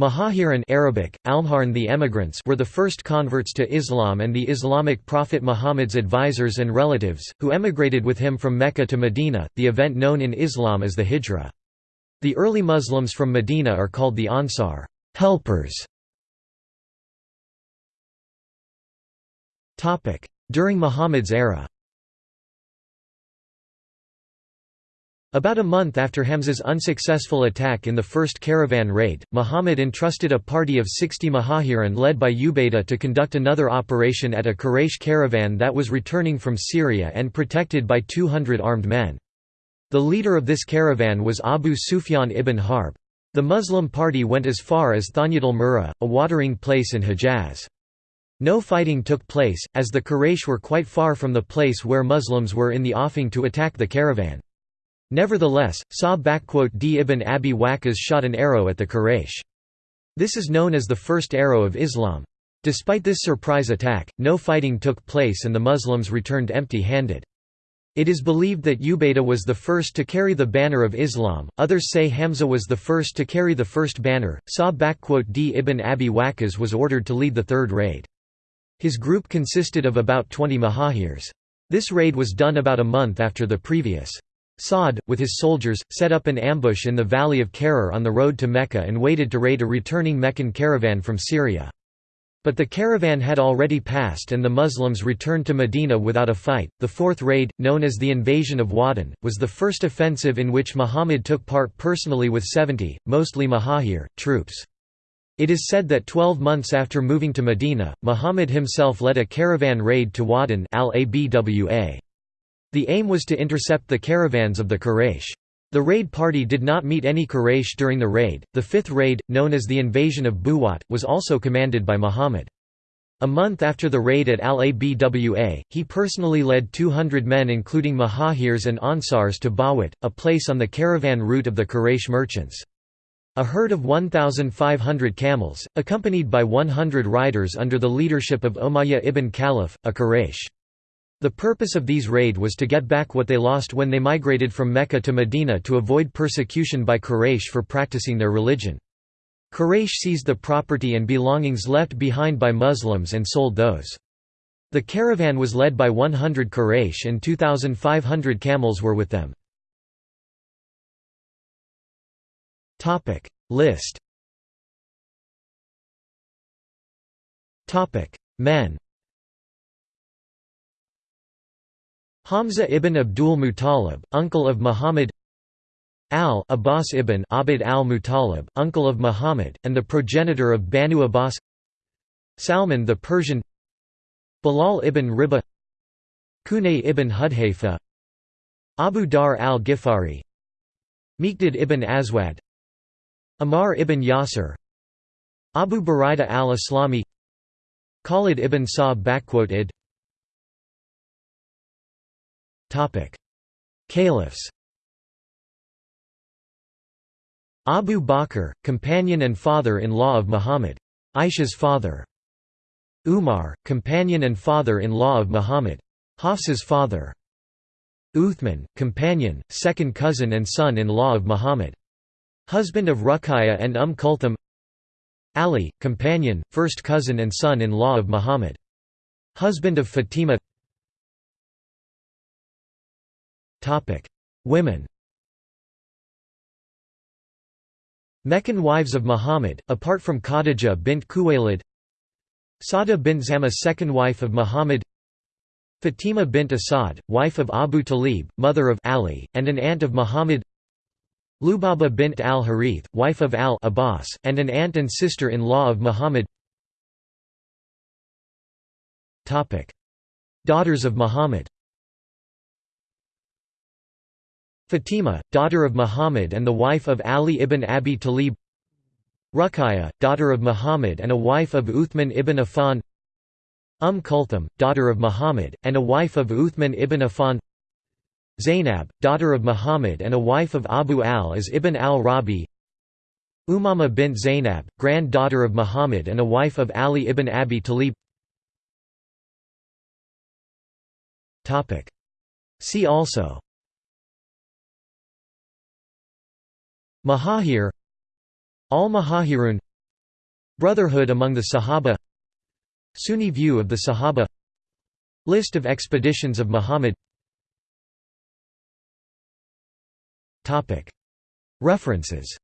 Muhajirin Arabic, Almharn the emigrants were the first converts to Islam and the Islamic prophet Muhammad's advisors and relatives, who emigrated with him from Mecca to Medina, the event known in Islam as the Hijra. The early Muslims from Medina are called the Ansar helpers". During Muhammad's era About a month after Hamza's unsuccessful attack in the first caravan raid, Muhammad entrusted a party of 60 Muhajirin led by Ubaydah to conduct another operation at a Quraysh caravan that was returning from Syria and protected by 200 armed men. The leader of this caravan was Abu Sufyan ibn Harb. The Muslim party went as far as Thanyat al-Murra, a watering place in Hejaz. No fighting took place, as the Quraysh were quite far from the place where Muslims were in the offing to attack the caravan. Nevertheless, Sa' d ibn Abi Waqqas shot an arrow at the Quraysh. This is known as the first arrow of Islam. Despite this surprise attack, no fighting took place and the Muslims returned empty-handed. It is believed that Ubaydah was the first to carry the banner of Islam, others say Hamza was the first to carry the first banner. Sa' d ibn Abi Waqqas was ordered to lead the third raid. His group consisted of about 20 Muhajirs. This raid was done about a month after the previous. Sa'd, with his soldiers, set up an ambush in the valley of Kharrar on the road to Mecca and waited to raid a returning Meccan caravan from Syria. But the caravan had already passed and the Muslims returned to Medina without a fight. The fourth raid, known as the Invasion of Waddan, was the first offensive in which Muhammad took part personally with 70, mostly Muhajir, troops. It is said that 12 months after moving to Medina, Muhammad himself led a caravan raid to Waddan al-Abwa. The aim was to intercept the caravans of the Quraysh. The raid party did not meet any Quraysh during the raid. The fifth raid, known as the invasion of Buwat, was also commanded by Muhammad. A month after the raid at Al-Abwa, he personally led 200 men including Muhajirs and Ansars to Buwat, a place on the caravan route of the Quraysh merchants. A herd of 1,500 camels, accompanied by 100 riders under the leadership of Umayyah ibn Khalaf, a Quraysh. The purpose of these raid was to get back what they lost when they migrated from Mecca to Medina to avoid persecution by Quraysh for practicing their religion. Quraysh seized the property and belongings left behind by Muslims and sold those. The caravan was led by 100 Quraysh and 2,500 camels were with them. List Men Hamza ibn Abdul Muttalib, uncle of Muhammad Al Abbas ibn Abd al-Muttalib, uncle of Muhammad, and the progenitor of Banu Abbas Salman the Persian Bilal ibn Rabah Kunay ibn Hudhayfa Abu Dharr al-Ghifari Miqdad ibn Aswad Ammar ibn Yasir Abu Buraida al-Aslami Khalid ibn Sa'd Caliphs Abu Bakr, companion and father-in-law of Muhammad. Aisha's father. Umar, companion and father-in-law of Muhammad. Hafsa's father. Uthman, companion, second cousin and son-in-law of Muhammad. Husband of Ruqayya and Umm Kulthum Ali, companion, first cousin and son-in-law of Muhammad. Husband of Fatima Women. Meccan wives of Muhammad, apart from Khadija bint Khuwaylid. Sawda bint Zama second wife of Muhammad. Fatima bint Asad, wife of Abu Talib, mother of Ali, and an aunt of Muhammad. Lubaba bint al-Harith, wife of al-Abbas, and an aunt and sister-in-law of Muhammad. Daughters of Muhammad Fatima, daughter of Muhammad and the wife of Ali ibn Abi Talib. Ruqayya, daughter of Muhammad and a wife of Uthman ibn Affan. Umm Kulthum, daughter of Muhammad, and a wife of Uthman ibn Affan. Zainab, daughter of Muhammad and a wife of Abu al-As ibn al-Rabi. Umama bint Zainab, granddaughter of Muhammad and a wife of Ali ibn Abi Talib. See also Muhajir Al-Muhajirun Brotherhood among the Sahaba Sunni view of the Sahaba List of expeditions of Muhammad. References